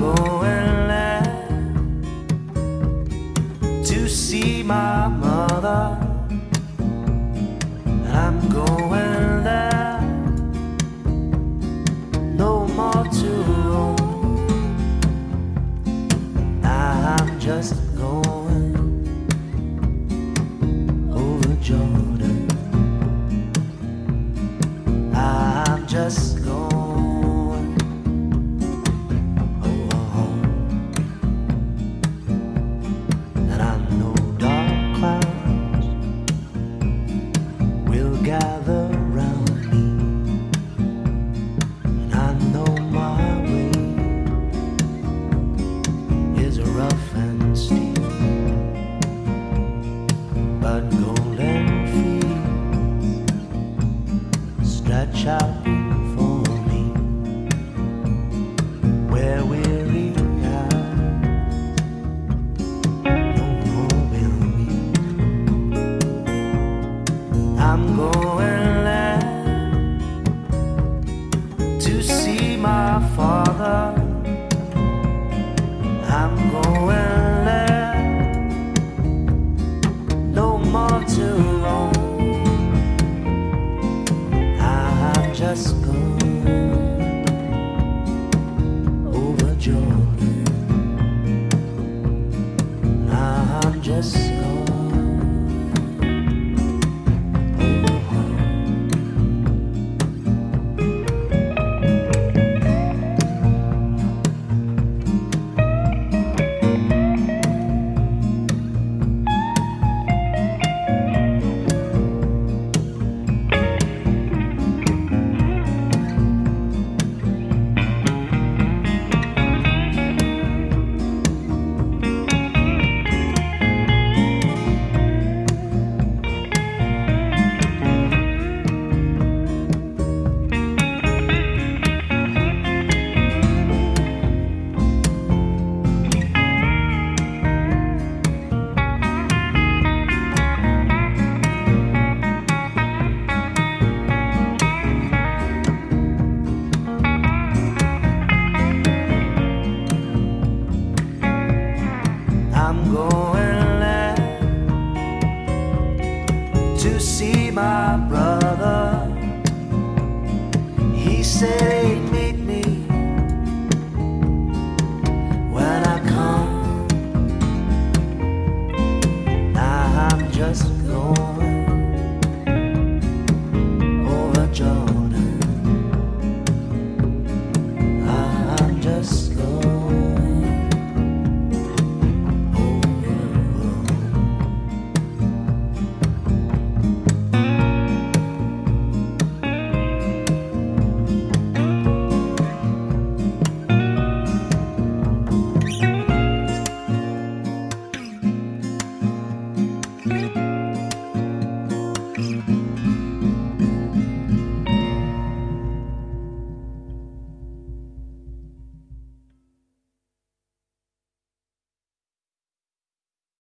go and laugh to see my mother. I'm going there, no more to roam. I'm just going over Jordan. I'm just out before me where weary eyes no more will weep. I'm going there to see my father. I'm going there no more to roam. To see my brother. He saved me